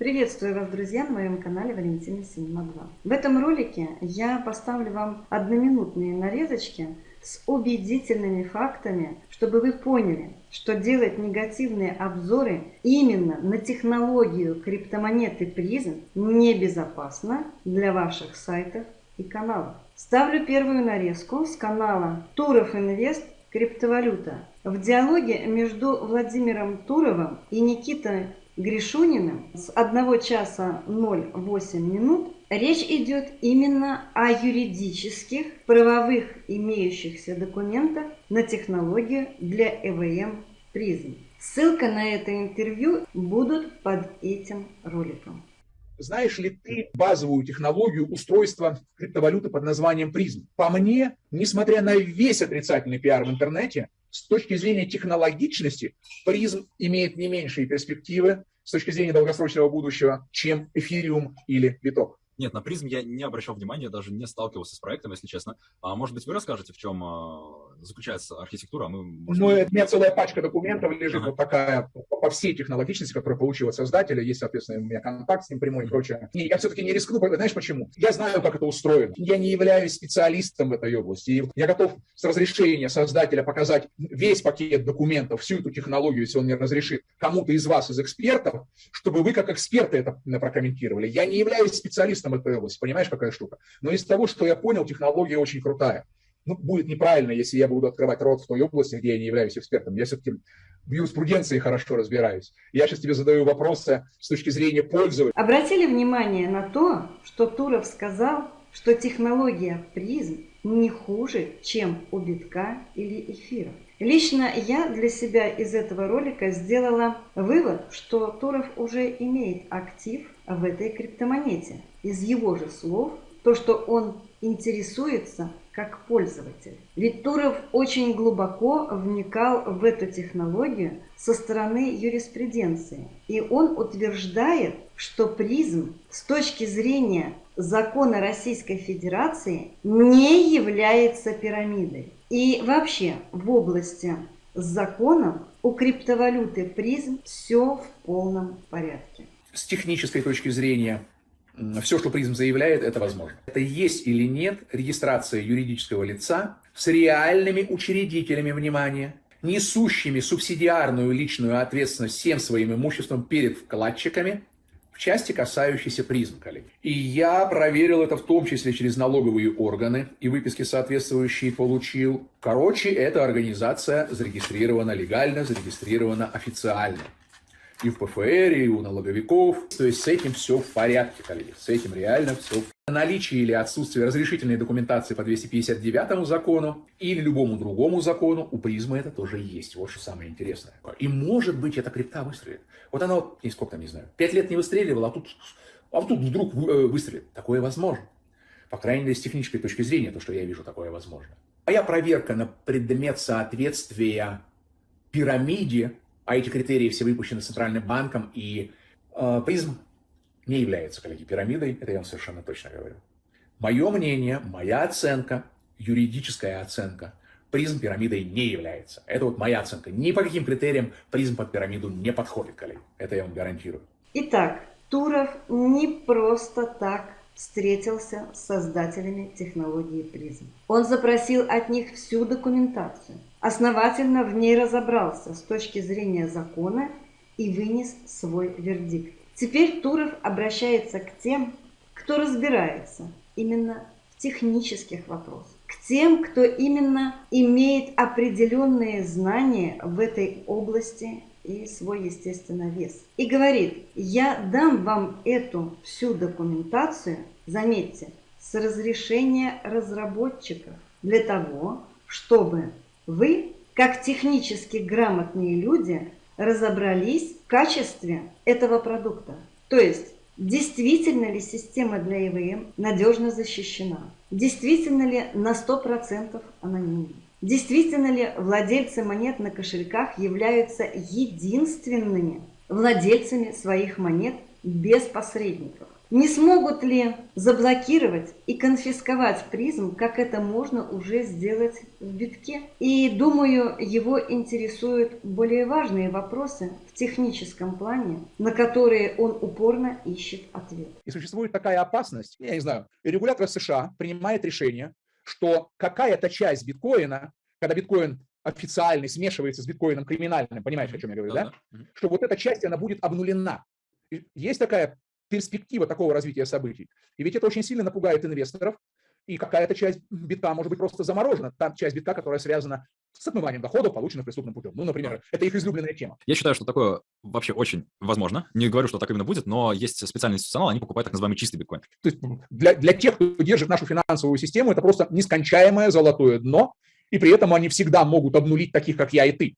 Приветствую вас, друзья, на моем канале Валентина Синема 2. В этом ролике я поставлю вам одноминутные нарезочки с убедительными фактами, чтобы вы поняли, что делать негативные обзоры именно на технологию криптомонеты призм небезопасно для ваших сайтов и каналов. Ставлю первую нарезку с канала Туров Инвест Криптовалюта. В диалоге между Владимиром Туровым и Никитой Гришуниным с 1 часа 08 минут речь идет именно о юридических, правовых имеющихся документах на технологию для ЭВМ призм. Ссылка на это интервью будут под этим роликом. Знаешь ли ты базовую технологию устройства криптовалюты под названием призм? По мне, несмотря на весь отрицательный пиар в интернете, с точки зрения технологичности, призм имеет не меньшие перспективы с точки зрения долгосрочного будущего, чем эфириум или биток. Нет, на призм я не обращал внимания, даже не сталкивался с проектом, если честно. А может быть, вы расскажете, в чем а, заключается архитектура? А мы, может... Ну, у меня целая пачка документов лежит, ага. вот такая, по всей технологичности, которую получил от создателя. Есть, соответственно, у меня контакт с ним прямой и прочее. И я все-таки не рискну, знаешь почему? Я знаю, как это устроено. Я не являюсь специалистом в этой области. И я готов с разрешения создателя показать весь пакет документов, всю эту технологию, если он мне разрешит, кому-то из вас, из экспертов, чтобы вы как эксперты это прокомментировали. Я не являюсь специалистом специалистом этой области. Понимаешь, какая штука? Но из того, что я понял, технология очень крутая. Ну, будет неправильно, если я буду открывать рот в той области, где я не являюсь экспертом. Я все-таки в юриспруденции хорошо разбираюсь. Я сейчас тебе задаю вопросы с точки зрения пользователя. Обратили внимание на то, что Туров сказал, что технология призм не хуже, чем у битка или эфира. Лично я для себя из этого ролика сделала вывод, что Туров уже имеет актив в этой криптомонете. Из его же слов, то, что он интересуется как пользователь. Ведь Туров очень глубоко вникал в эту технологию со стороны юриспруденции. И он утверждает, что призм с точки зрения закона Российской Федерации не является пирамидой. И вообще в области с законом у криптовалюты призм все в полном порядке. С технической точки зрения все, что призм заявляет, это возможно. Это есть или нет регистрация юридического лица с реальными учредителями внимания, несущими субсидиарную личную ответственность всем своим имуществом перед вкладчиками, части, касающейся призм, коллеги. И я проверил это в том числе через налоговые органы и выписки соответствующие получил. Короче, эта организация зарегистрирована легально, зарегистрирована официально и в ПФР, и у налоговиков. То есть с этим все в порядке, коллеги. С этим реально все в. Наличие или отсутствие разрешительной документации по 259 закону или любому другому закону у призмы это тоже есть. Вот что самое интересное. И может быть эта крипта выстрелит. Вот она, вот, и сколько там, не знаю, пять лет не выстреливала, а тут, а тут вдруг э, выстрелит. Такое возможно. По крайней мере, с технической точки зрения, то, что я вижу, такое возможно. Моя проверка на предмет соответствия пирамиде а эти критерии все выпущены Центральным банком, и э, призм не является, коллеги, пирамидой, это я вам совершенно точно говорю. Мое мнение, моя оценка, юридическая оценка, призм пирамидой не является. Это вот моя оценка. Ни по каким критериям призм под пирамиду не подходит, коллеги. Это я вам гарантирую. Итак, Туров не просто так встретился с создателями технологии призм. Он запросил от них всю документацию, основательно в ней разобрался с точки зрения закона и вынес свой вердикт. Теперь Туров обращается к тем, кто разбирается именно в технических вопросах, к тем, кто именно имеет определенные знания в этой области и свой, естественно, вес. И говорит, я дам вам эту всю документацию, заметьте, с разрешения разработчиков, для того, чтобы вы, как технически грамотные люди, разобрались в качестве этого продукта. То есть, действительно ли система для ИВМ надежно защищена? Действительно ли на 100% анонимна? Действительно ли владельцы монет на кошельках являются единственными владельцами своих монет без посредников? Не смогут ли заблокировать и конфисковать призм, как это можно уже сделать в битке? И думаю, его интересуют более важные вопросы в техническом плане, на которые он упорно ищет ответ. И существует такая опасность, я не знаю, регулятор США принимает решение, что какая-то часть биткоина, когда биткоин официальный смешивается с биткоином криминальным, понимаешь, о чем я говорю, да? Что вот эта часть, она будет обнулена. Есть такая перспектива такого развития событий. И ведь это очень сильно напугает инвесторов, и какая-то часть битка может быть просто заморожена, та часть битка, которая связана с отмыванием доходов, полученных преступным путем. Ну, например, это их излюбленная тема. Я считаю, что такое вообще очень возможно. Не говорю, что так именно будет, но есть специальный институционал, они покупают так называемый чистый биткоин. То есть для, для тех, кто держит нашу финансовую систему, это просто нескончаемое золотое дно, и при этом они всегда могут обнулить таких, как я и ты.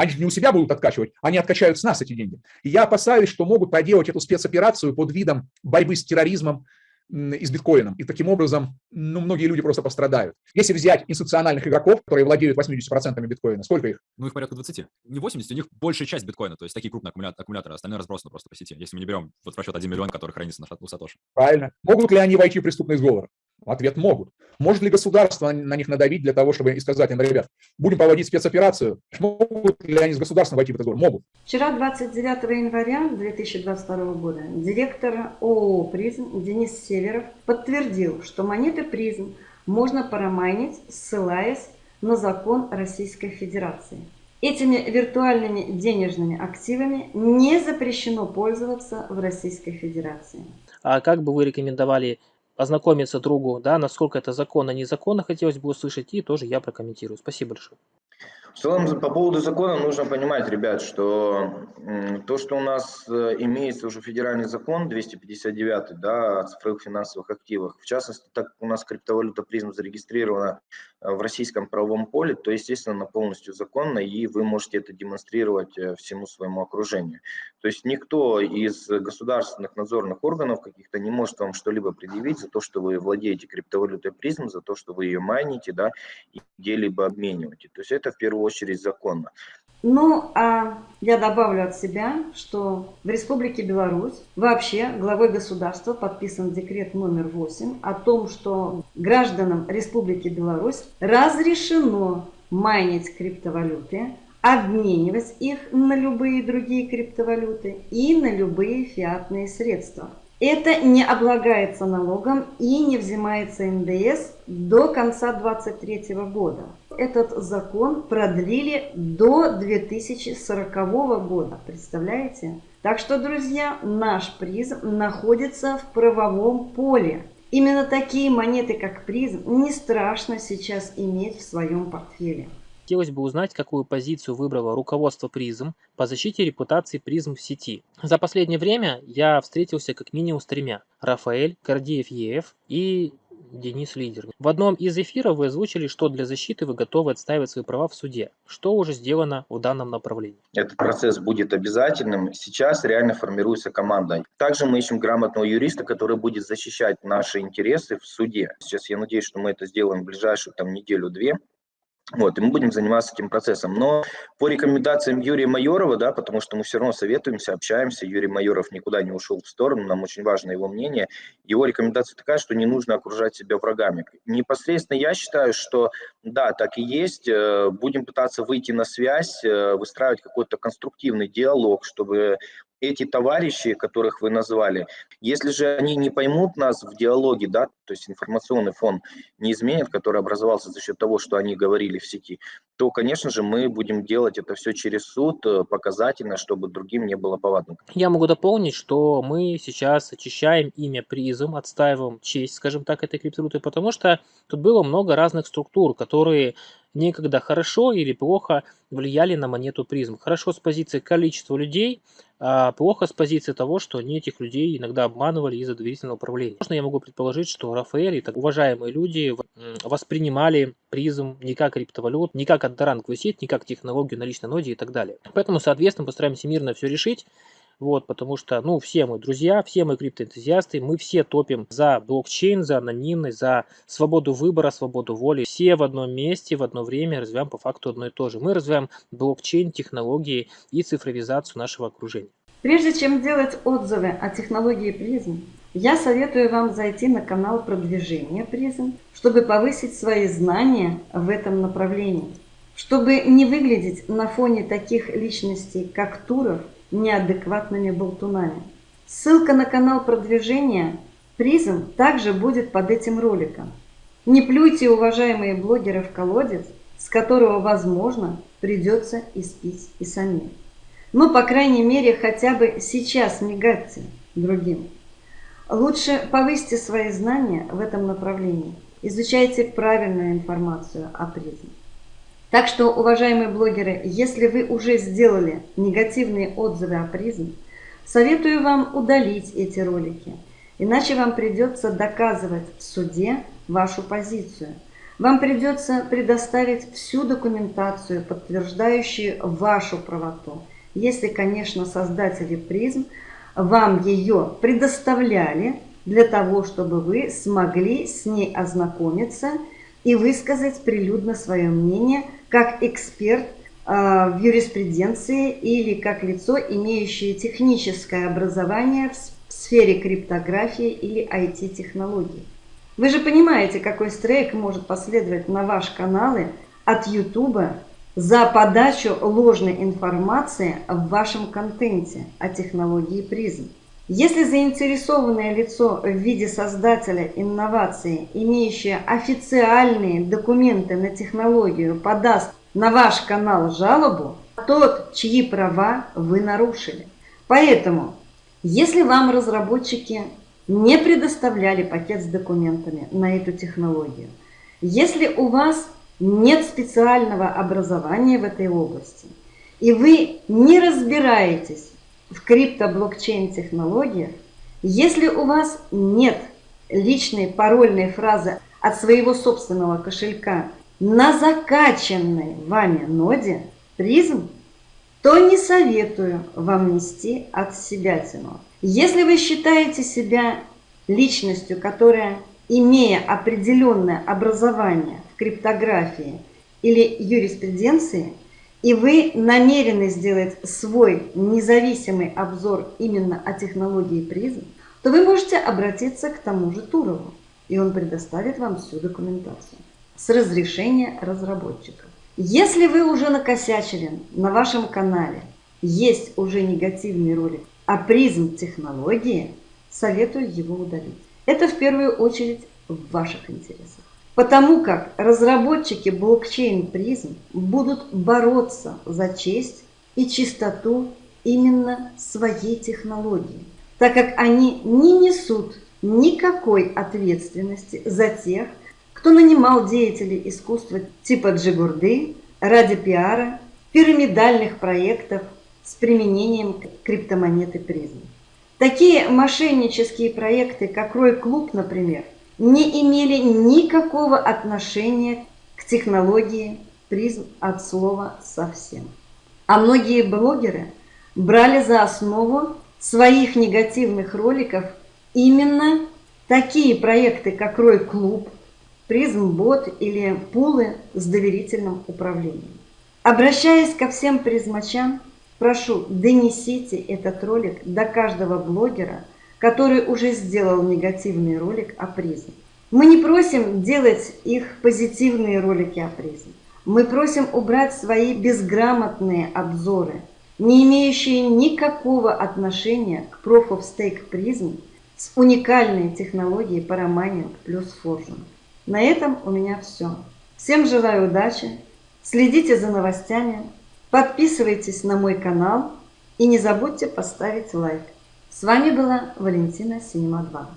Они же не у себя будут откачивать, они откачают с нас эти деньги. И я опасаюсь, что могут проделать эту спецоперацию под видом борьбы с терроризмом и с биткоином. И таким образом, ну, многие люди просто пострадают. Если взять институциональных игроков, которые владеют 80% биткоина, сколько их? Ну, их порядка 20. Не 80, у них большая часть биткоина, то есть такие крупные аккумуляторы, аккумуляторы остальное разбросано просто по сети. Если мы не берем вот в расчет 1 миллион, который хранится на у Сатоши. Правильно. Могут ли они войти в преступный сговор? Ответ – могут. Может ли государство на них надавить для того, чтобы сказать им, ребят, будем проводить спецоперацию? Могут ли они с государством войти в этот сговор? Могут. Вчера, 29 января 2022 года, директор ООО «Призм» Денис Северов подтвердил, что монеты «Призм» можно промайнить, ссылаясь на закон Российской Федерации. Этими виртуальными денежными активами не запрещено пользоваться в Российской Федерации. А как бы вы рекомендовали ознакомиться другу, да, насколько это законно, незаконно, хотелось бы услышать, и тоже я прокомментирую. Спасибо большое. В целом, по поводу закона нужно понимать, ребят, что то, что у нас э, имеется уже федеральный закон 259 да, о цифровых финансовых активах, в частности, так как у нас криптовалюта призм зарегистрирована э, в российском правовом поле, то, естественно, она полностью законна, и вы можете это демонстрировать э, всему своему окружению. То есть никто из государственных надзорных органов каких-то не может вам что-либо предъявить за то, что вы владеете криптовалютой призм, за то, что вы ее майните, да, и где-либо обмениваете. То есть это в первую очередь законно. Ну, а я добавлю от себя, что в Республике Беларусь вообще главой государства подписан декрет номер 8 о том, что гражданам Республики Беларусь разрешено майнить криптовалюты, обменивать их на любые другие криптовалюты и на любые фиатные средства. Это не облагается налогом и не взимается НДС до конца 2023 года. Этот закон продлили до 2040 года, представляете? Так что, друзья, наш призм находится в правовом поле. Именно такие монеты, как призм, не страшно сейчас иметь в своем портфеле. Хотелось бы узнать, какую позицию выбрало руководство призм по защите репутации призм в сети. За последнее время я встретился как минимум с тремя. Рафаэль, Гордеев ЕФ и Денис Лидер. В одном из эфиров вы озвучили, что для защиты вы готовы отстаивать свои права в суде. Что уже сделано в данном направлении? Этот процесс будет обязательным. Сейчас реально формируется команда. Также мы ищем грамотного юриста, который будет защищать наши интересы в суде. Сейчас я надеюсь, что мы это сделаем в ближайшую там неделю-две. Вот, и мы будем заниматься этим процессом. Но по рекомендациям Юрия Майорова, да, потому что мы все равно советуемся, общаемся, Юрий Майоров никуда не ушел в сторону, нам очень важно его мнение. Его рекомендация такая, что не нужно окружать себя врагами. Непосредственно я считаю, что да, так и есть. Э, будем пытаться выйти на связь, э, выстраивать какой-то конструктивный диалог, чтобы эти товарищи, которых вы назвали, если же они не поймут нас в диалоге, да, то есть информационный фон не изменит, который образовался за счет того, что они говорили в сети, то, конечно же, мы будем делать это все через суд, э, показательно, чтобы другим не было повадно. Я могу дополнить, что мы сейчас очищаем имя призм, отстаиваем честь, скажем так, этой криптовалюты, потому что тут было много разных структур, которые некогда хорошо или плохо влияли на монету призм. Хорошо с позиции количества людей, плохо с позиции того, что они этих людей иногда обманывали из-за доверительного управления. Можно я могу предположить, что Рафаэль и так уважаемые люди воспринимали призм не как криптовалют, не как андоранговую сеть, не как технологию на личной ноде и так далее. Поэтому, соответственно, постараемся мирно все решить. Вот, потому что, ну, все мы друзья, все мы криптоэнтузиасты, мы все топим за блокчейн, за анонимность, за свободу выбора, свободу воли. Все в одном месте, в одно время развиваем по факту одно и то же. Мы развиваем блокчейн, технологии и цифровизацию нашего окружения. Прежде чем делать отзывы о технологии призм, я советую вам зайти на канал продвижения призм, чтобы повысить свои знания в этом направлении. Чтобы не выглядеть на фоне таких личностей, как Туров, неадекватными болтунами. Ссылка на канал продвижения призм также будет под этим роликом. Не плюйте, уважаемые блогеры, в колодец, с которого, возможно, придется испить и самим. Ну, по крайней мере, хотя бы сейчас не гадьте другим. Лучше повысьте свои знания в этом направлении. Изучайте правильную информацию о призме. Так что, уважаемые блогеры, если вы уже сделали негативные отзывы о призме, советую вам удалить эти ролики, иначе вам придется доказывать в суде вашу позицию. Вам придется предоставить всю документацию, подтверждающую вашу правоту, если, конечно, создатели призм вам ее предоставляли для того, чтобы вы смогли с ней ознакомиться и высказать прилюдно свое мнение как эксперт а, в юриспруденции или как лицо, имеющее техническое образование в сфере криптографии или IT-технологий. Вы же понимаете, какой стрейк может последовать на ваши каналы от YouTube за подачу ложной информации в вашем контенте о технологии призм. Если заинтересованное лицо в виде создателя инновации, имеющее официальные документы на технологию, подаст на ваш канал жалобу, тот, чьи права вы нарушили. Поэтому, если вам разработчики не предоставляли пакет с документами на эту технологию, если у вас нет специального образования в этой области, и вы не разбираетесь в криптоблокчейн технологиях, если у вас нет личной парольной фразы от своего собственного кошелька на закачанной вами ноде призм, то не советую вам нести от себя тяну. Если вы считаете себя личностью, которая, имея определенное образование в криптографии или юриспруденции, и вы намерены сделать свой независимый обзор именно о технологии призм, то вы можете обратиться к тому же Турову, и он предоставит вам всю документацию с разрешения разработчиков. Если вы уже накосячили на вашем канале, есть уже негативный ролик о призм технологии, советую его удалить. Это в первую очередь в ваших интересах. Потому как разработчики блокчейн призм будут бороться за честь и чистоту именно своей технологии, так как они не несут никакой ответственности за тех, кто нанимал деятелей искусства типа Джигурды ради пиара, пирамидальных проектов с применением криптомонеты призм. Такие мошеннические проекты, как Рой Клуб, например, не имели никакого отношения к технологии призм от слова совсем. А многие блогеры брали за основу своих негативных роликов именно такие проекты, как Рой Клуб, Призм Бот или пулы с доверительным управлением. Обращаясь ко всем призмачам, Прошу, донесите этот ролик до каждого блогера, который уже сделал негативный ролик о призме. Мы не просим делать их позитивные ролики о призме. Мы просим убрать свои безграмотные обзоры, не имеющие никакого отношения к Proof of Stake призм с уникальной технологией Paramanium плюс Fortune. На этом у меня все. Всем желаю удачи, следите за новостями, Подписывайтесь на мой канал и не забудьте поставить лайк. С вами была Валентина Синема 2.